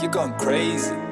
you're going crazy.